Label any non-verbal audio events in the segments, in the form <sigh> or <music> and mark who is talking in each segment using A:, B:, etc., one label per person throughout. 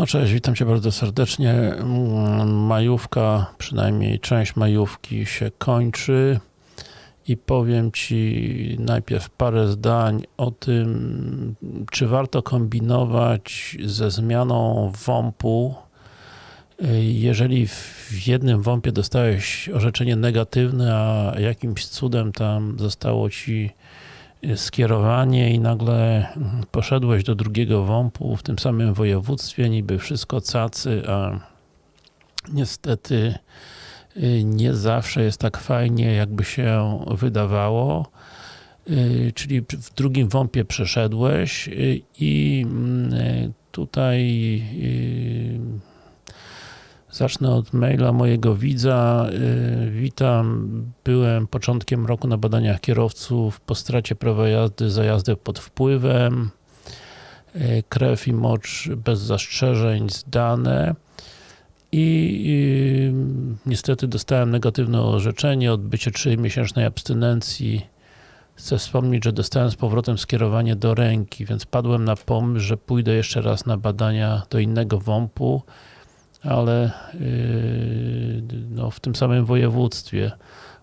A: No cześć, witam Cię bardzo serdecznie. Mm, Majówka, przynajmniej część majówki się kończy i powiem Ci najpierw parę zdań o tym, czy warto kombinować ze zmianą WOMP-u, jeżeli w jednym WOMP-ie dostałeś orzeczenie negatywne, a jakimś cudem tam zostało Ci skierowanie i nagle poszedłeś do drugiego WOMP-u w tym samym województwie, niby wszystko cacy, a niestety nie zawsze jest tak fajnie, jakby się wydawało. Czyli w drugim WOMP-ie przeszedłeś i tutaj Zacznę od maila mojego widza. Witam. Byłem początkiem roku na badaniach kierowców po stracie prawa jazdy za jazdę pod wpływem. Krew i mocz bez zastrzeżeń zdane. I niestety dostałem negatywne orzeczenie, odbycie 3-miesięcznej abstynencji. Chcę wspomnieć, że dostałem z powrotem skierowanie do ręki, więc padłem na pomysł, że pójdę jeszcze raz na badania do innego WOMP-u ale no, w tym samym województwie.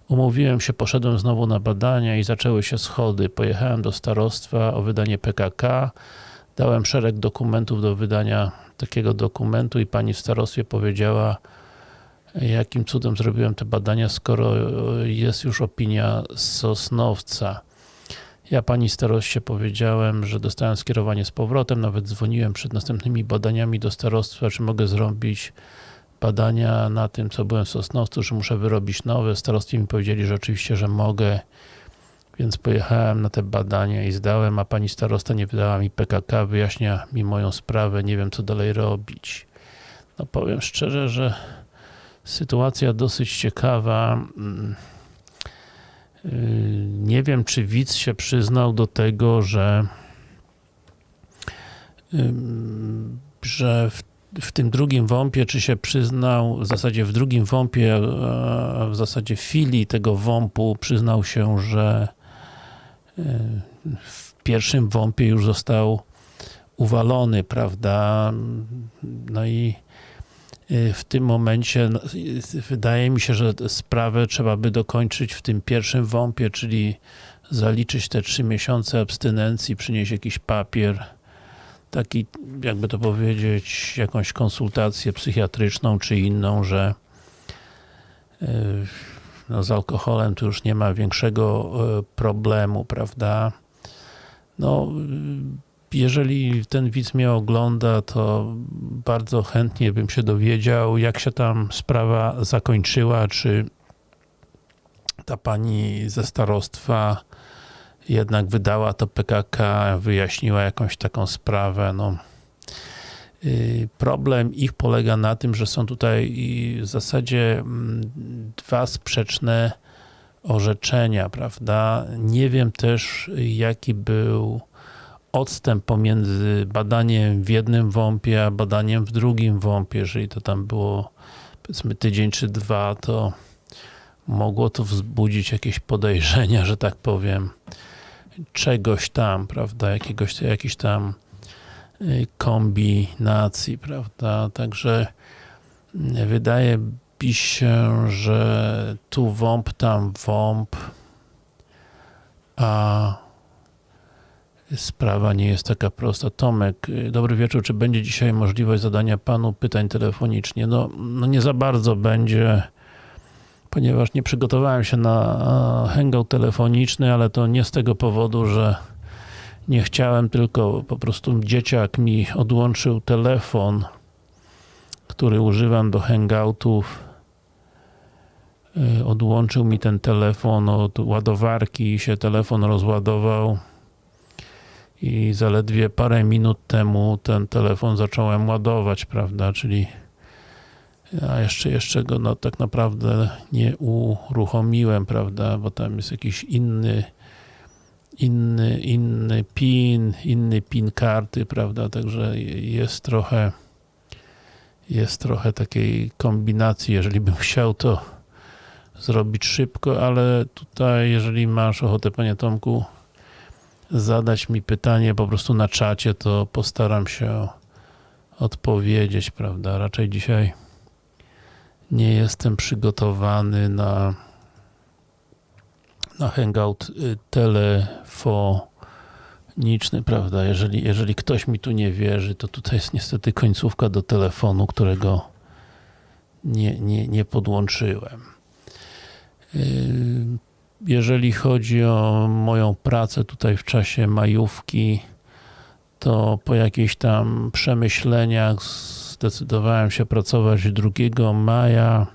A: Umówiłem się, poszedłem znowu na badania i zaczęły się schody. Pojechałem do starostwa o wydanie PKK, dałem szereg dokumentów do wydania takiego dokumentu i pani w starostwie powiedziała, jakim cudem zrobiłem te badania, skoro jest już opinia Sosnowca. Ja pani staroście powiedziałem, że dostałem skierowanie z powrotem, nawet dzwoniłem przed następnymi badaniami do starostwa, czy mogę zrobić badania na tym, co byłem w Sosnowcu, czy muszę wyrobić nowe. Starostwie mi powiedzieli, że oczywiście, że mogę, więc pojechałem na te badania i zdałem, a pani starosta nie wydała mi PKK, wyjaśnia mi moją sprawę, nie wiem co dalej robić. No powiem szczerze, że sytuacja dosyć ciekawa. Nie wiem, czy widz się przyznał do tego, że że w, w tym drugim WOMP-ie, czy się przyznał, w zasadzie w drugim WOMP-ie, w zasadzie w filii tego WOMP-u przyznał się, że w pierwszym WOMP-ie już został uwalony, prawda? No i w tym momencie no, wydaje mi się, że sprawę trzeba by dokończyć w tym pierwszym WOMP-ie, czyli zaliczyć te trzy miesiące abstynencji, przynieść jakiś papier, taki, jakby to powiedzieć, jakąś konsultację psychiatryczną czy inną, że no, z alkoholem tu już nie ma większego problemu, prawda? No, jeżeli ten widz mnie ogląda, to bardzo chętnie bym się dowiedział, jak się tam sprawa zakończyła, czy ta pani ze starostwa jednak wydała to PKK, wyjaśniła jakąś taką sprawę. No. Problem ich polega na tym, że są tutaj w zasadzie dwa sprzeczne orzeczenia, prawda? Nie wiem też, jaki był odstęp pomiędzy badaniem w jednym WOMP-ie, a badaniem w drugim WOMP-ie. Jeżeli to tam było powiedzmy tydzień czy dwa, to mogło to wzbudzić jakieś podejrzenia, że tak powiem, czegoś tam, prawda, jakiegoś, jakiś tam kombinacji, prawda, także wydaje mi się, że tu WOMP, tam WOMP, a sprawa nie jest taka prosta. Tomek, dobry wieczór. Czy będzie dzisiaj możliwość zadania Panu pytań telefonicznie? No, no nie za bardzo będzie, ponieważ nie przygotowałem się na hangout telefoniczny, ale to nie z tego powodu, że nie chciałem, tylko po prostu dzieciak mi odłączył telefon, który używam do hangoutów. Odłączył mi ten telefon od ładowarki i się telefon rozładował i zaledwie parę minut temu ten telefon zacząłem ładować, prawda, czyli a jeszcze, jeszcze go no, tak naprawdę nie uruchomiłem, prawda, bo tam jest jakiś inny inny, inny PIN, inny PIN karty, prawda, także jest trochę jest trochę takiej kombinacji, jeżeli bym chciał to zrobić szybko, ale tutaj, jeżeli masz ochotę, panie Tomku, zadać mi pytanie po prostu na czacie, to postaram się odpowiedzieć, prawda? Raczej dzisiaj nie jestem przygotowany na na hangout y, telefoniczny, prawda? Jeżeli, jeżeli ktoś mi tu nie wierzy, to tutaj jest niestety końcówka do telefonu, którego nie, nie, nie podłączyłem. Jeżeli chodzi o moją pracę tutaj w czasie majówki, to po jakichś tam przemyśleniach zdecydowałem się pracować 2 maja.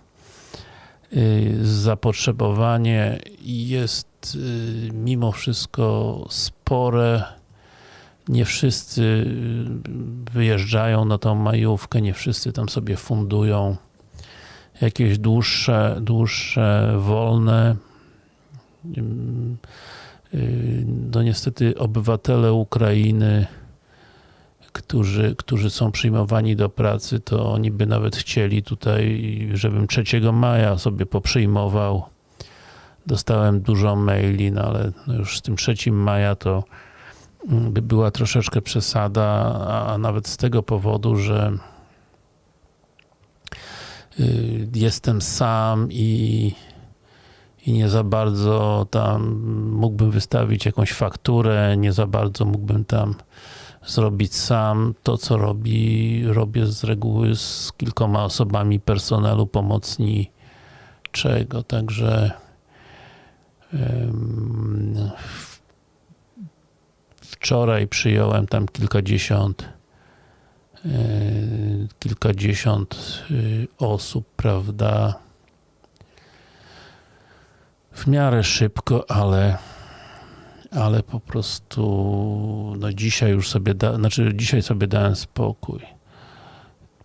A: Y, zapotrzebowanie jest y, mimo wszystko spore. Nie wszyscy y, wyjeżdżają na tą majówkę, nie wszyscy tam sobie fundują jakieś dłuższe, dłuższe wolne. No niestety obywatele Ukrainy którzy, którzy są przyjmowani do pracy, to oni by nawet chcieli tutaj, żebym 3 maja sobie poprzyjmował. Dostałem dużo maili, no ale no już z tym 3 maja to mm, by była troszeczkę przesada, a nawet z tego powodu, że y, jestem sam i, i nie za bardzo tam mógłbym wystawić jakąś fakturę, nie za bardzo mógłbym tam zrobić sam. To, co robi, robię z reguły z kilkoma osobami personelu pomocniczego, także wczoraj przyjąłem tam kilkadziesiąt e, kilkadziesiąt y, osób, prawda, w miarę szybko, ale ale po prostu no dzisiaj już sobie, da, znaczy dzisiaj sobie dałem spokój.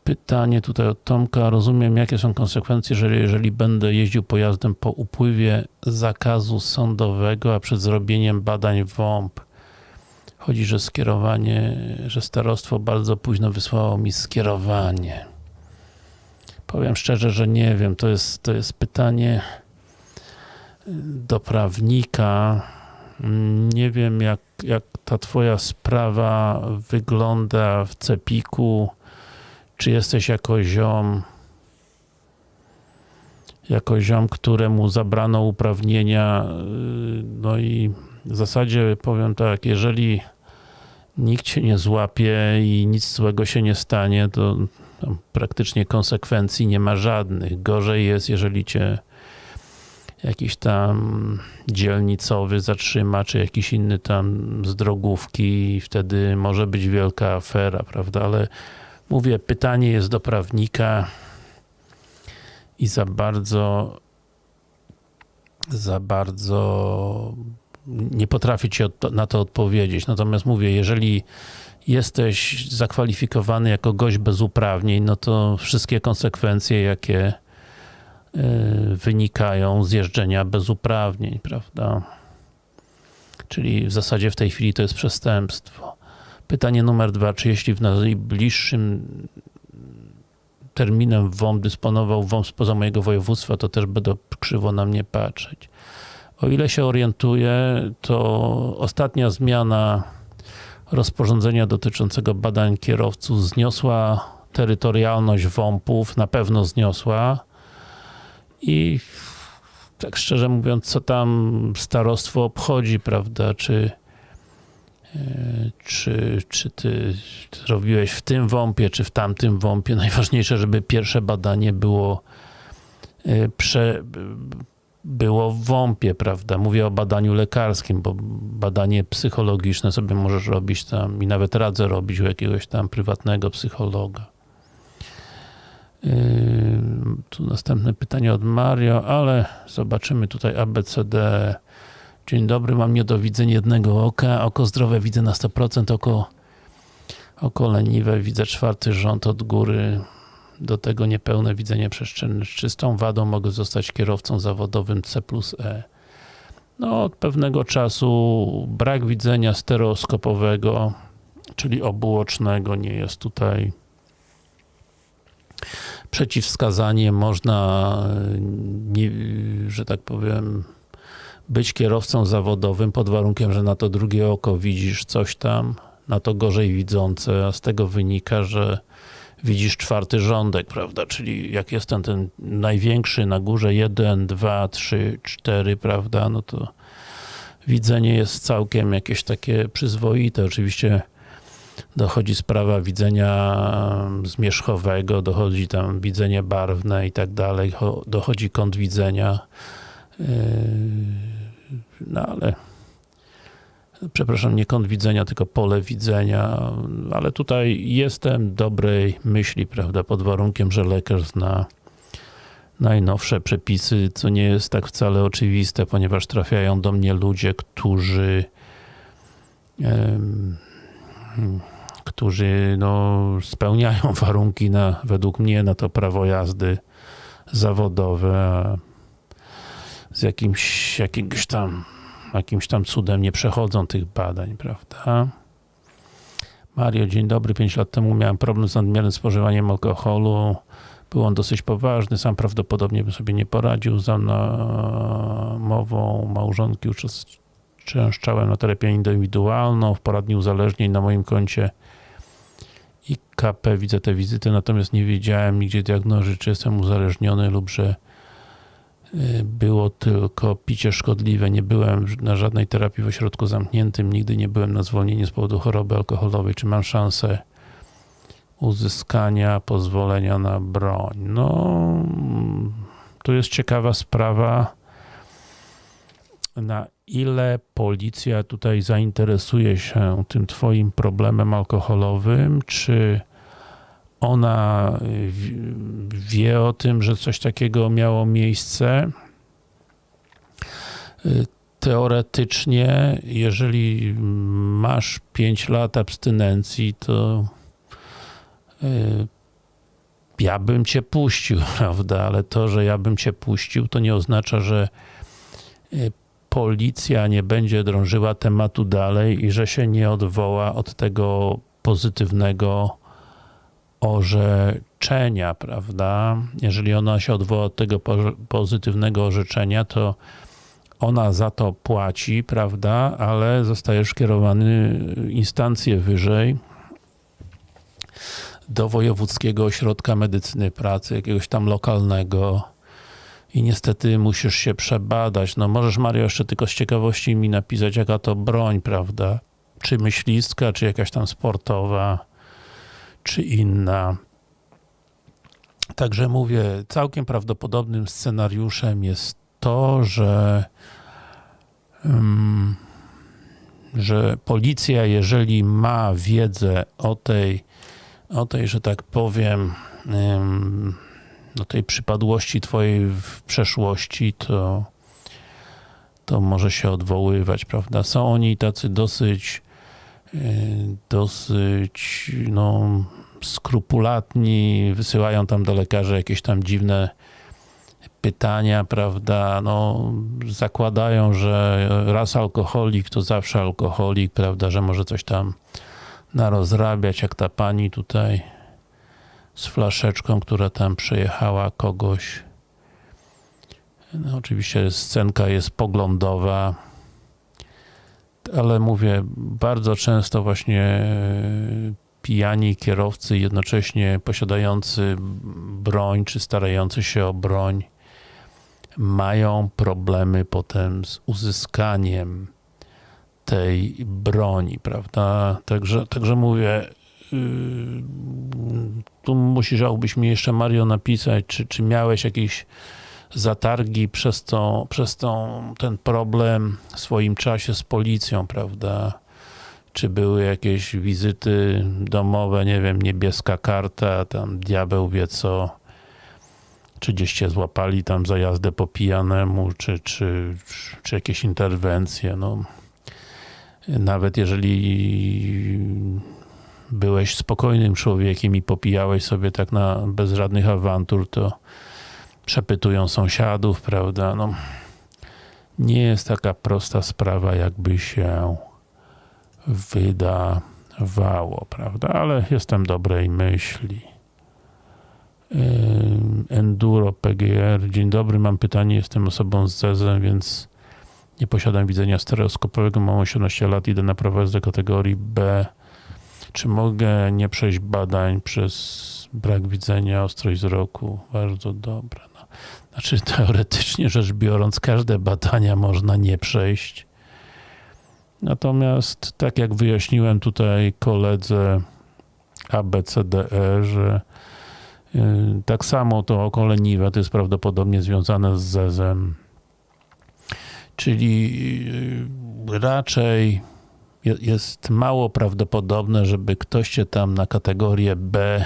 A: Pytanie tutaj od Tomka. Rozumiem, jakie są konsekwencje, jeżeli, jeżeli będę jeździł pojazdem po upływie zakazu sądowego, a przed zrobieniem badań WOMP. Chodzi, że skierowanie, że starostwo bardzo późno wysłało mi skierowanie. Powiem szczerze, że nie wiem. To jest, to jest pytanie do prawnika nie wiem, jak, jak ta twoja sprawa wygląda w Cepiku. Czy jesteś jako ziom, jako ziom, któremu zabrano uprawnienia. No i w zasadzie powiem tak, jeżeli nikt cię nie złapie i nic złego się nie stanie, to praktycznie konsekwencji nie ma żadnych. Gorzej jest, jeżeli cię jakiś tam dzielnicowy zatrzyma, czy jakiś inny tam z drogówki wtedy może być wielka afera, prawda, ale mówię, pytanie jest do prawnika i za bardzo za bardzo nie potrafię ci na to odpowiedzieć. Natomiast mówię, jeżeli jesteś zakwalifikowany jako gość bez uprawnień, no to wszystkie konsekwencje, jakie wynikają z jeżdżenia bez uprawnień, prawda? Czyli w zasadzie w tej chwili to jest przestępstwo. Pytanie numer dwa, czy jeśli w najbliższym terminem WOM dysponował WOM spoza mojego województwa, to też będą krzywo na mnie patrzeć. O ile się orientuję, to ostatnia zmiana rozporządzenia dotyczącego badań kierowców zniosła terytorialność WOMP-ów, na pewno zniosła, i tak szczerze mówiąc, co tam starostwo obchodzi, prawda, czy e, czy, czy ty robiłeś w tym WOMP-ie, czy w tamtym WOMP-ie. <laughs> Najważniejsze, żeby pierwsze badanie było e, prze, było w WOMP-ie, prawda? Mówię o badaniu lekarskim, bo badanie psychologiczne sobie możesz robić tam i nawet radzę robić u jakiegoś tam prywatnego psychologa. Tu następne pytanie od Mario, ale zobaczymy tutaj ABCD. Dzień dobry, mam niedowidzenie jednego oka. Oko zdrowe widzę na 100%, oko, oko leniwe widzę czwarty rząd od góry. Do tego niepełne widzenie przestrzenne. Z czystą wadą mogę zostać kierowcą zawodowym C plus E. No, od pewnego czasu brak widzenia stereoskopowego, czyli obuocznego nie jest tutaj przeciwwskazanie, można, nie, że tak powiem, być kierowcą zawodowym pod warunkiem, że na to drugie oko widzisz coś tam. na to gorzej widzące, a z tego wynika, że widzisz czwarty rządek, prawda, czyli jak jest ten, ten największy na górze, jeden, dwa, trzy, cztery, prawda, no to widzenie jest całkiem jakieś takie przyzwoite, oczywiście dochodzi sprawa widzenia zmierzchowego, dochodzi tam widzenie barwne i tak dalej, dochodzi kąt widzenia, yy, no ale przepraszam, nie kąt widzenia, tylko pole widzenia, ale tutaj jestem dobrej myśli, prawda, pod warunkiem, że lekarz zna najnowsze przepisy, co nie jest tak wcale oczywiste, ponieważ trafiają do mnie ludzie, którzy którzy no, spełniają <laughs> warunki na, według mnie na to prawo jazdy zawodowe, z jakimś, jakimś tam jakimś tam cudem nie przechodzą tych badań, prawda? Mario, dzień dobry. 5 lat temu miałem problem z nadmiernym spożywaniem alkoholu. Był on dosyć poważny, sam prawdopodobnie bym sobie nie poradził. Za namową małżonki uczęszczałem na terapię indywidualną, w poradni uzależnień na moim koncie IKP widzę te wizyty, natomiast nie wiedziałem nigdzie diagnozy, czy jestem uzależniony lub że y, było tylko picie szkodliwe. Nie byłem na żadnej terapii w ośrodku zamkniętym, nigdy nie byłem na zwolnieniu z powodu choroby alkoholowej. Czy mam szansę uzyskania pozwolenia na broń? No, to jest ciekawa sprawa. Na ile policja tutaj zainteresuje się tym twoim problemem alkoholowym, czy ona wie o tym, że coś takiego miało miejsce. Teoretycznie, jeżeli masz 5 lat abstynencji, to y, ja bym cię puścił, <laughs> prawda? Ale to, że ja bym cię puścił, to nie oznacza, że y, policja nie będzie drążyła tematu dalej i że się nie odwoła od tego pozytywnego orzeczenia, prawda? Jeżeli ona się odwoła od tego pozytywnego orzeczenia, to ona za to płaci, prawda? Ale zostaje skierowany instancję wyżej do Wojewódzkiego Ośrodka Medycyny Pracy, jakiegoś tam lokalnego i niestety musisz się przebadać. No możesz Mario jeszcze tylko z ciekawości mi napisać, jaka to broń, prawda? Czy myślistka, czy jakaś tam sportowa, czy inna. Także mówię, całkiem prawdopodobnym scenariuszem jest to, że um, że policja, jeżeli ma wiedzę o tej, o tej, że tak powiem, um, do tej przypadłości twojej w przeszłości, to, to może się odwoływać, prawda? Są oni tacy dosyć y, dosyć no, skrupulatni, wysyłają tam do lekarzy jakieś tam dziwne pytania, prawda, no zakładają, że raz alkoholik to zawsze alkoholik, prawda, że może coś tam narozrabiać, jak ta pani tutaj z flaszeczką, która tam przejechała kogoś. No, oczywiście scenka jest poglądowa, ale mówię, bardzo często właśnie e, pijani kierowcy, jednocześnie posiadający broń, czy starający się o broń, mają problemy potem z uzyskaniem tej broni, prawda? Także, także mówię, tu musiałbyś mi jeszcze Mario napisać, czy, czy miałeś jakieś zatargi przez, to, przez tą, ten problem w swoim czasie z policją, prawda? Czy były jakieś wizyty domowe, nie wiem, niebieska karta, tam diabeł wie co, czy gdzieś cię złapali tam za jazdę po pijanemu, czy, czy, czy jakieś interwencje, no. Nawet jeżeli byłeś spokojnym człowiekiem i popijałeś sobie tak na, bez żadnych awantur, to przepytują sąsiadów, prawda, no. Nie jest taka prosta sprawa, jakby się wydawało, prawda? Ale jestem dobrej myśli. Enduro PGR. Dzień dobry, mam pytanie. Jestem osobą z zezem, więc nie posiadam widzenia stereoskopowego. Mam 18 lat, idę na prowadzę kategorii B Czy mogę nie przejść badań przez brak widzenia, ostrość wzroku? Bardzo dobre. No. Znaczy, <laughs> teoretycznie rzecz biorąc, każde badania można nie przejść. Natomiast, tak jak wyjaśniłem tutaj koledze ABCDE, że yy, tak samo to oko leniwe to jest prawdopodobnie związane z zezem. Czyli yy, raczej jest mało prawdopodobne, żeby ktoś się tam na kategorię B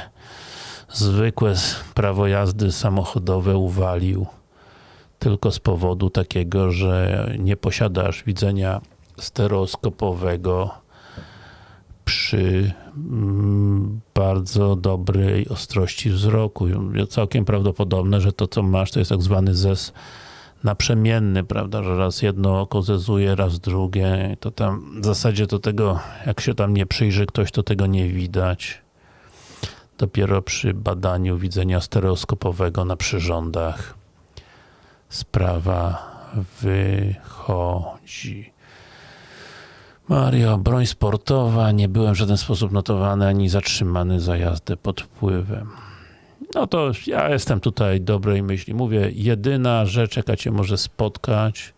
A: zwykłe prawo jazdy samochodowe uwalił tylko z powodu takiego, że nie posiadasz widzenia stereoskopowego przy mm, bardzo dobrej ostrości wzroku. Całkiem prawdopodobne, że to co masz to jest tak zwany zes naprzemienny, prawda, że raz jedno oko zezuje, raz drugie, to tam w zasadzie to tego, jak się tam nie przyjrzy ktoś, to tego nie widać. Dopiero przy badaniu widzenia stereoskopowego na przyrządach sprawa wychodzi. Mario, broń sportowa, nie byłem w żaden sposób notowany ani zatrzymany za jazdę pod wpływem. No to ja jestem tutaj dobrej myśli. Mówię, jedyna rzecz, jaka cię może spotkać,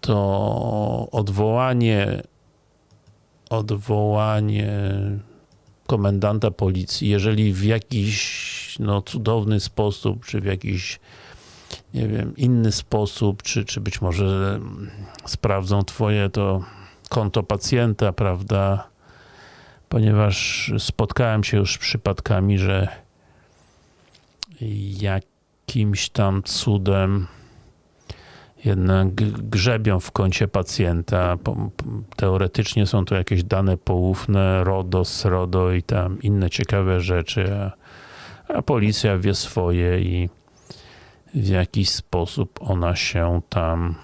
A: to odwołanie odwołanie komendanta policji, jeżeli w jakiś no, cudowny sposób, czy w jakiś nie wiem, inny sposób, czy, czy być może sprawdzą twoje to konto pacjenta, prawda, ponieważ spotkałem się już z przypadkami, że jakimś tam cudem jednak grzebią w koncie pacjenta. Teoretycznie są to jakieś dane poufne, RODO, SRODO i tam inne ciekawe rzeczy, a, a policja wie swoje i w jakiś sposób ona się tam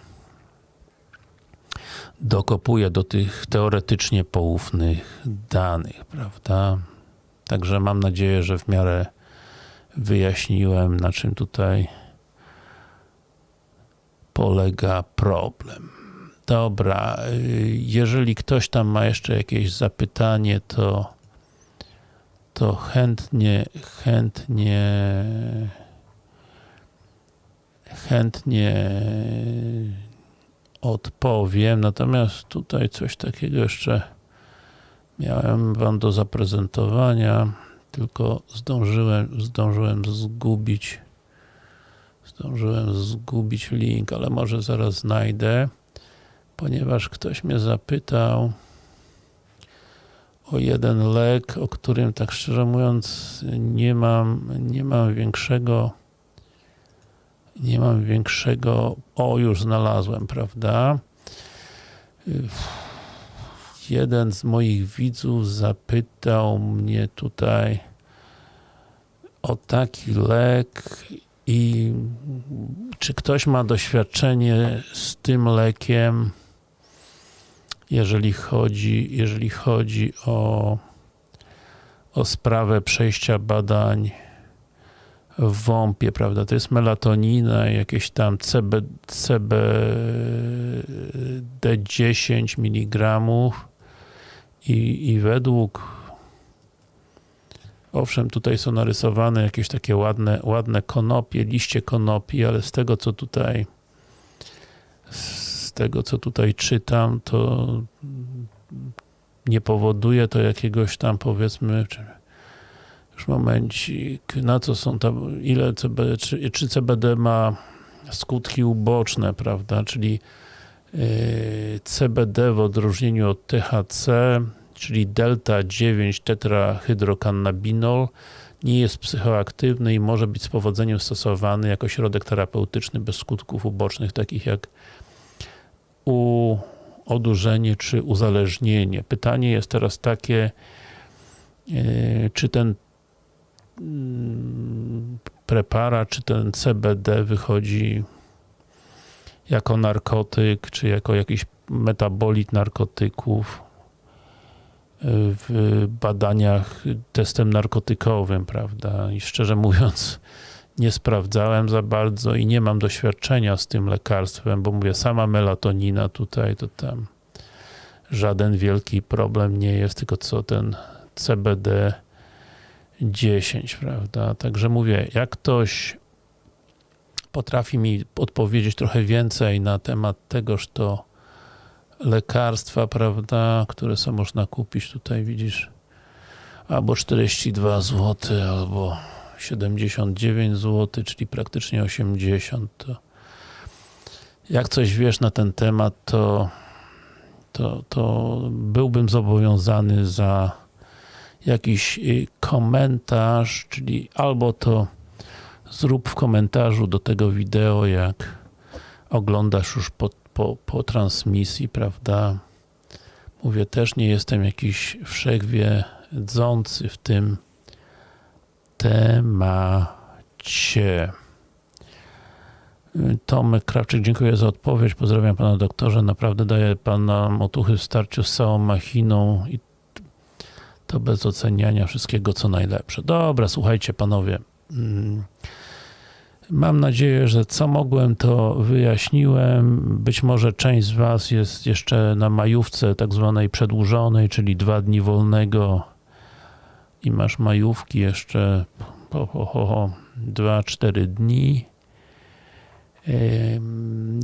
A: dokopuje do tych teoretycznie poufnych danych, prawda? Także mam nadzieję, że w miarę wyjaśniłem, na czym tutaj polega problem. Dobra, jeżeli ktoś tam ma jeszcze jakieś zapytanie, to to chętnie, chętnie chętnie odpowiem, natomiast tutaj coś takiego jeszcze miałem wam do zaprezentowania, tylko zdążyłem, zdążyłem zgubić zdążyłem zgubić link, ale może zaraz znajdę, ponieważ ktoś mnie zapytał o jeden lek, o którym tak szczerze mówiąc nie mam, nie mam większego nie mam większego, o już znalazłem, prawda? Jeden z moich widzów zapytał mnie tutaj o taki lek i czy ktoś ma doświadczenie z tym lekiem, jeżeli chodzi, jeżeli chodzi o, o sprawę przejścia badań WOMP-ie, prawda? To jest melatonina, jakieś tam CB, CBD10 mg i, i według owszem, tutaj są narysowane jakieś takie ładne, ładne konopie, liście konopi, ale z tego, co tutaj z tego, co tutaj czytam, to nie powoduje to jakiegoś tam, powiedzmy, już momencik, na co są tam, ile CBD, czy, czy CBD ma skutki uboczne, prawda, czyli yy, CBD w odróżnieniu od THC, czyli delta 9 tetrahydrokannabinol nie jest psychoaktywny i może być z powodzeniem stosowany jako środek terapeutyczny bez skutków ubocznych, takich jak u odurzenie czy uzależnienie. Pytanie jest teraz takie, yy, czy ten Mm, preparat, czy ten CBD wychodzi jako narkotyk, czy jako jakiś metabolit narkotyków w badaniach testem narkotykowym, prawda? I szczerze mówiąc, nie sprawdzałem za bardzo i nie mam doświadczenia z tym lekarstwem, bo mówię, sama melatonina tutaj, to tam żaden wielki problem nie jest, tylko co ten CBD 10, prawda? Także mówię, jak ktoś potrafi mi odpowiedzieć trochę więcej na temat tegoż to lekarstwa, prawda, które są można kupić tutaj, widzisz, albo 42 zł, albo 79 zł, czyli praktycznie 80, to jak coś wiesz na ten temat, to, to, to byłbym zobowiązany za jakiś y, komentarz, czyli albo to zrób w komentarzu do tego wideo, jak oglądasz już po, po, po transmisji, prawda? Mówię, też nie jestem jakiś wszechwiedzący w tym temacie. Tomek Krawczyk, dziękuję za odpowiedź. Pozdrawiam pana doktorze. Naprawdę daje pan nam otuchy w starciu z całą machiną i to bez oceniania wszystkiego, co najlepsze. Dobra, słuchajcie panowie. Mm, Mam nadzieję, że co mogłem, to wyjaśniłem. Być może część z was jest jeszcze na majówce tak zwanej przedłużonej, czyli dwa dni wolnego i masz majówki jeszcze po, po, po 2-4 dni.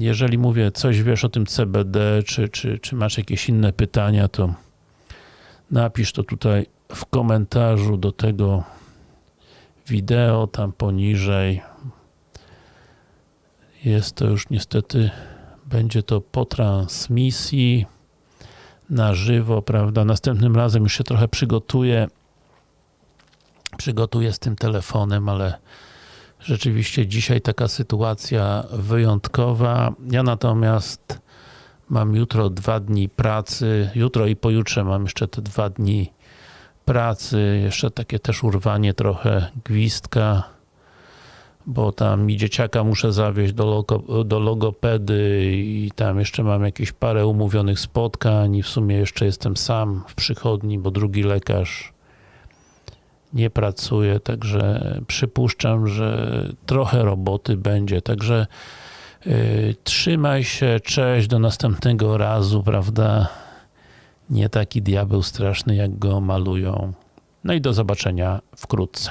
A: Jeżeli mówię, coś wiesz o tym CBD, czy, czy, czy masz jakieś inne pytania, to napisz to tutaj w komentarzu do tego wideo, tam poniżej. Jest to już niestety, będzie to po transmisji na żywo, prawda? Następnym razem już się trochę przygotuję przygotuję z tym telefonem, ale rzeczywiście dzisiaj taka sytuacja wyjątkowa. Ja natomiast mam jutro dwa dni pracy, jutro i pojutrze mam jeszcze te dwa dni pracy, jeszcze takie też urwanie trochę gwizdka, bo tam mi dzieciaka muszę zawieźć do, logo, do logopedy i tam jeszcze mam jakieś parę umówionych spotkań i w sumie jeszcze jestem sam w przychodni, bo drugi lekarz nie pracuje, także przypuszczam, że trochę roboty będzie, także trzymaj się, cześć, do następnego razu, prawda? Nie taki diabeł straszny, jak go malują. No i do zobaczenia wkrótce.